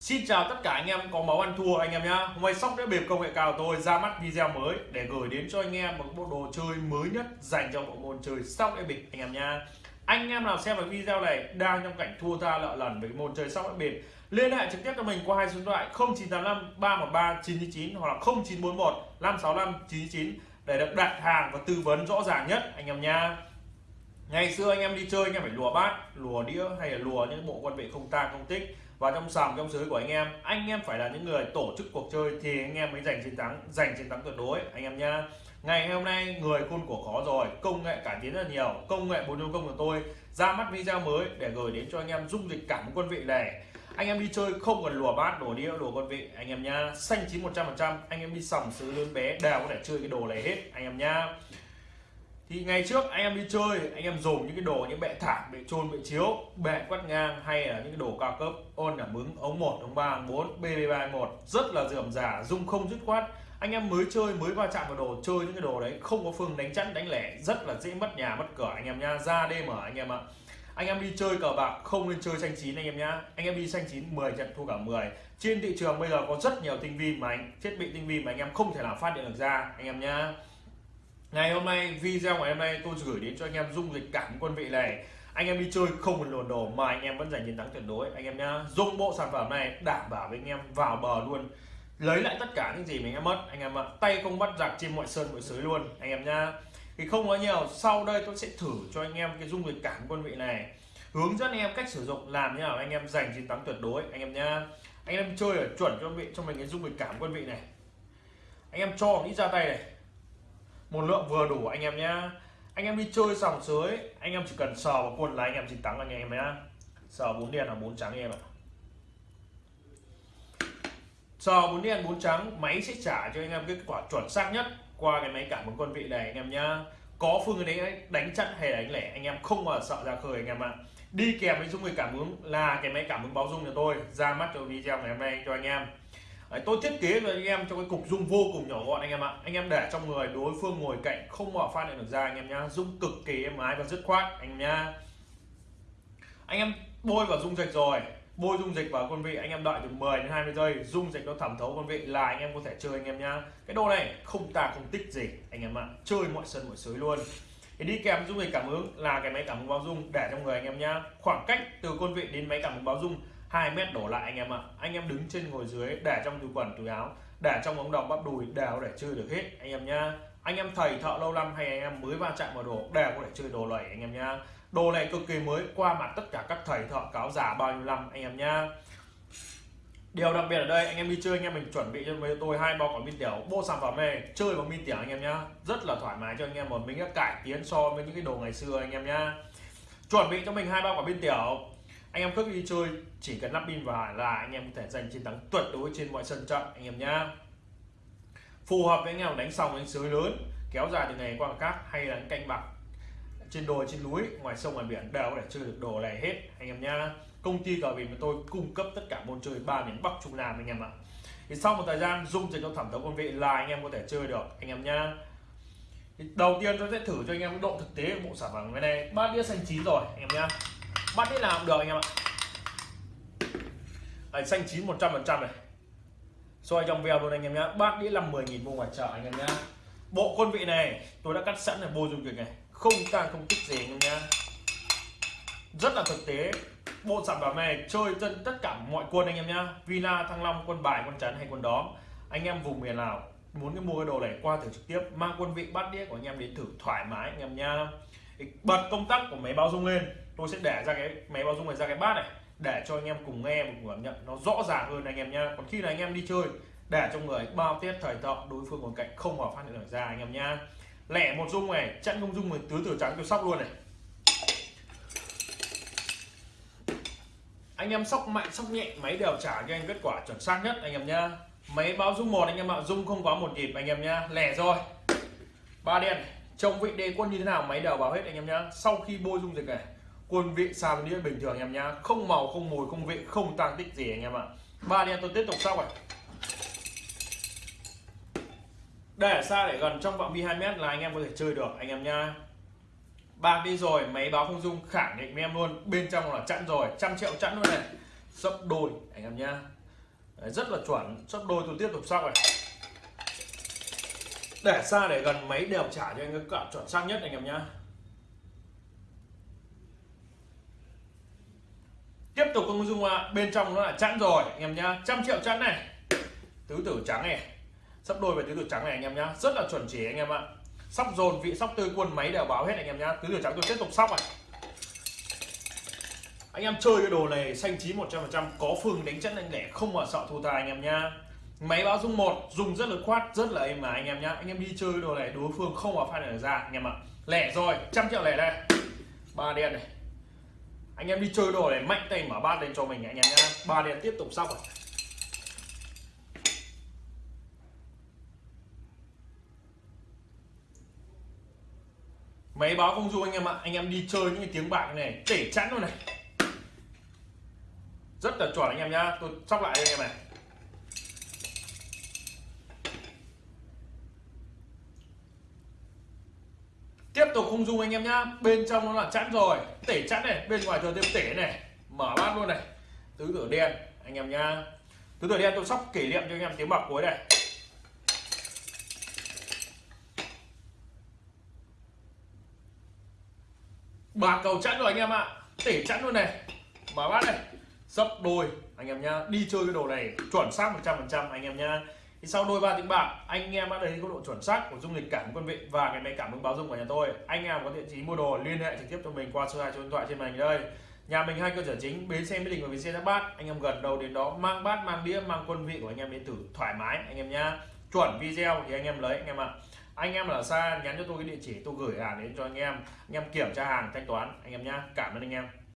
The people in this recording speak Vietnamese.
Xin chào tất cả anh em có máu ăn thua anh em nhá. Hôm nay sóc đĩa bịp công nghệ cao tôi ra mắt video mới để gửi đến cho anh em một bộ đồ chơi mới nhất dành cho bộ môn chơi sóc đĩa bịp anh em nhá. Anh em nào xem được video này đang trong cảnh thua tha lợ lần với môn chơi sóc đĩa bịp, liên hệ trực tiếp cho mình qua hai số điện thoại 0985 313 999 hoặc là 0941 565 999 để được đặt hàng và tư vấn rõ ràng nhất anh em nhá. Ngày xưa anh em đi chơi anh em phải lùa bát, lùa đĩa hay là lùa những bộ quân vị không ta không tích. Và trong sòng trong giới của anh em anh em phải là những người tổ chức cuộc chơi thì anh em mới giành chiến thắng giành chiến thắng tuyệt đối anh em nhá. Ngày hôm nay người khôn của khó rồi công nghệ cải tiến rất nhiều công nghệ 4.0 của tôi ra mắt video mới để gửi đến cho anh em dung dịch cảm quân vị này. Anh em đi chơi không cần lùa bát đổ đĩa đổ quân vị anh em nhá. Xanh chín 100% anh em đi sòng xứ lớn bé đều có thể chơi cái đồ này hết anh em nhá thì ngày trước anh em đi chơi, anh em dùng những cái đồ, những bệ thảm, bệ trôn bệ chiếu, bệ quét ngang hay là những cái đồ cao cấp, ôn cảm ứng, ống 1 ống 3 ống 4 bb 31 rất là dườm giả dung không dứt khoát. Anh em mới chơi, mới va chạm vào đồ, chơi những cái đồ đấy, không có phương đánh chắn, đánh lẻ, rất là dễ mất nhà, mất cửa anh em nha, ra đêm ở anh em ạ. Anh em đi chơi cờ bạc, không nên chơi xanh chín anh em nhá. Anh em đi xanh chín 10 trận, thua cả 10 trên thị trường bây giờ có rất nhiều tinh vi mà anh, thiết bị tinh vi mà anh em không thể nào phát hiện được ra, anh em nhá ngày hôm nay, video ngày hôm nay tôi gửi đến cho anh em dung dịch cảm quân vị này. Anh em đi chơi không cần lồn đồ mà anh em vẫn giành chiến thắng tuyệt đối. Anh em nhá dùng bộ sản phẩm này, đảm bảo với anh em vào bờ luôn. Lấy lại tất cả những gì mình em mất. Anh em ạ, tay không bắt giặc trên mọi sơn mọi sới luôn. Anh em nhá. Thì không nói nhiều, sau đây tôi sẽ thử cho anh em cái dung dịch cảm quân vị này. Hướng dẫn anh em cách sử dụng, làm như nào anh em giành chiến thắng tuyệt đối. Anh em nhá. Anh em chơi ở chuẩn cho vị, cho mình cái dung dịch cảm quân vị này. Anh em cho ít ra tay này một lượng vừa đủ, anh em nhá. Anh em đi chơi sòng sới, anh em chỉ cần sờ vào quân là anh em chiến thắng anh em nhá. Sờ bốn đen là bốn trắng anh em ạ. Sờ bốn đen bốn trắng, máy sẽ trả cho anh em kết quả chuẩn xác nhất qua cái máy cảm ứng quân vị này, anh em nhá. Có phương đấy, đánh chặn hay đánh lẻ, anh em không mà sợ ra khơi, anh em ạ. Đi kèm với dung người cảm ứng là cái máy cảm ứng báo dung nhà tôi ra mắt cho video ngày hôm nay cho anh em. Đấy, tôi thiết kế cho anh em trong cái cục dung vô cùng nhỏ gọn anh em ạ. Anh em để trong người đối phương ngồi cạnh không mở phát hiện được ra anh em nhá. Dung cực kỳ êm ái và dứt khoát anh em nhá. Anh em bôi vào dung dịch rồi. Bôi dung dịch vào con vị anh em đợi từ 10 đến 20 giây dung dịch nó thẩm thấu con vị là anh em có thể chơi anh em nhá. Cái đồ này không tà không tích gì anh em ạ. Chơi mọi sân mọi sới luôn. Thì đi kèm dung dịch cảm ứng là cái máy cảm ứng báo dung để trong người anh em nhá. Khoảng cách từ con vị đến máy cảm ứng báo dung 2 mét đổ lại anh em ạ. Anh em đứng trên ngồi dưới, để trong túi quần, túi áo, để trong ống đồng bắp đùi đều để chơi được hết, anh em nhá. Anh em thầy thợ lâu năm hay anh em mới va chạm vào đồ đều có thể chơi đồ này anh em nhá. Đồ này cực kỳ mới, qua mặt tất cả các thầy thợ cáo giả bao nhiêu năm, anh em nhá. Điều đặc biệt ở đây, anh em đi chơi, anh em mình chuẩn bị cho với tôi hai bao quả pin tiểu bộ sản phẩm này, chơi bằng pin tiểu anh em nhá. Rất là thoải mái cho anh em, một mình đã cải tiến so với những cái đồ ngày xưa anh em nhá. Chuẩn bị cho mình hai bao quả pin tiểu anh em cứ đi chơi, chỉ cần lắp pin vào là anh em có thể giành chiến thắng tuyệt đối trên mọi sân trận, anh em nhá. Phù hợp với anh em đánh sòng đánh sới lớn, kéo dài từ ngày qua cát hay là canh bạc trên đồi, trên núi, ngoài sông, ngoài biển đều có thể chơi được đồ này hết, anh em nhá. Công ty cờ bịp của tôi cung cấp tất cả môn chơi ba miền bắc trung nam anh em ạ. Thì sau một thời gian dung dịch trong thẩm thấu quân vị là anh em có thể chơi được, anh em nhá. Thì đầu tiên tôi sẽ thử cho anh em độ thực tế của bộ sản phẩm cái này ba đĩa xanh chín rồi, anh em nhá bắt đi nào cũng được anh em ạ. Đấy, xanh chín 100 phần trăm này. Soi trong veo luôn anh em nhá. Bát đĩa là 10.000 mua ngoài chợ anh em nhá. Bộ quân vị này tôi đã cắt sẵn là bôi dung dịch này. Không tăng không tích gì anh em nhá. Rất là thực tế. Bộ sản phẩm này chơi dân tất cả mọi quân anh em nhá. Villa thăng long quân bài quân chắn hay quân đóm. Anh em vùng miền nào muốn cái mua cái đồ này qua thử trực tiếp. Mang quân vị bát đĩa của anh em đến thử thoải mái anh em nhá bật công tắc của máy báo dung lên, tôi sẽ để ra cái máy báo dung này ra cái bát này, để cho anh em cùng nghe và cùng cảm nhận. Nó rõ ràng hơn anh em nhá. Còn khi là anh em đi chơi, để trong người bao tiết thời thọ đối phương còn cạnh không vào phát hiện được ra anh em nhá. Lẻ một dung này chặn không dung mình tứ tử trắng tôi sóc luôn này. Anh em sóc mạnh, sóc nhẹ, máy đều trả cho anh kết quả chuẩn xác nhất anh em nhá. Máy báo dung một anh em ạ dung không quá một nhịp anh em nhá. Lẻ rồi. Ba đen trong vị đề quân như thế nào máy đều báo hết anh em nhá. Sau khi bôi dung dịch này, quân vị xào đĩa bình thường anh em nhá. Không màu, không mùi, không vị, không tăng tích gì anh em ạ. Ba đen tôi tiếp tục sau này. Để xa để gần trong phạm vi 2 mét là anh em có thể chơi được anh em nhá. Bạc đi rồi, máy báo không dung, khẳng định với em luôn. Bên trong là chặn rồi, trăm triệu chặn luôn này. Sấp đôi, anh em nhá. Rất là chuẩn. Sấp đôi, tôi tiếp tục sau này để xa để gần máy đều trả cho anh cái cạo chuẩn xác nhất anh em nhá. Tiếp tục công dung bên trong nó là chẵn rồi, anh em nhá. Trăm triệu chẵn này. Tứ tử trắng này. Sắp đôi về tứ tử trắng này anh em nhá. Rất là chuẩn chỉ anh em ạ. Sóc dồn vị, sóc tươi, quân máy đều báo hết anh em nhá. Tứ tử trắng tôi tiếp tục sóc này anh em chơi cái đồ này, xanh chín 100% có phương đánh chất anh lẻ không mà sợ thua tài anh em nhá máy báo dung một dùng rất là khoát, rất là êm mà. Anh em nhá, anh em đi chơi đồ này, đối phương không vào phát được ra, anh em ạ. Lẻ rồi, trăm triệu lẻ đây. Ba đen này. Anh em đi chơi đồ này, mạnh tay mở bát lên cho mình anh em nhá. Ba đen tiếp tục sóc rồi máy báo không dung anh em ạ, anh em đi chơi những cái tiếng bạc này để chắn luôn này. Rất là chuẩn anh em nhá, tôi sóc lại anh em này. Tiếp tục không dung anh em nhá. Bên trong nó là chắn rồi. Tể chắn này. Bên ngoài thừa thêm tể này. Mở bát luôn này. Tứ tử đen, anh em nhá. Tứ tử đen tôi sóc kỷ niệm cho anh em tiếng bạc cuối này. Bạc cầu chẵn rồi anh em ạ. Tể chẵn luôn này. Mở bát này. Sấp đôi, anh em nhá. Đi chơi cái đồ này chuẩn xác 100% anh em nhá thì sau đôi ba tiếng bạc, anh em đã thấy có độ chuẩn xác của dung lịch cảm quân vị và cái máy cảm ứng báo dung của nhà tôi. Anh em có địa chỉ mua đồ, liên hệ trực tiếp cho mình qua số hai số điện thoại trên màn hình đây. Nhà mình hai cơ sở chính, bến xe mỹ đình và bến xe giáp bát. Anh em gần đâu đến đó, mang bát, mang đĩa, mang quân vị của anh em đến thử thoải mái, anh em nhá. Chuẩn video thì anh em lấy, anh em ạ. Anh em ở xa nhắn cho tôi cái địa chỉ tôi gửi hàng đến cho anh em. Anh em kiểm tra hàng thanh toán, anh em nhá. Cảm ơn anh em.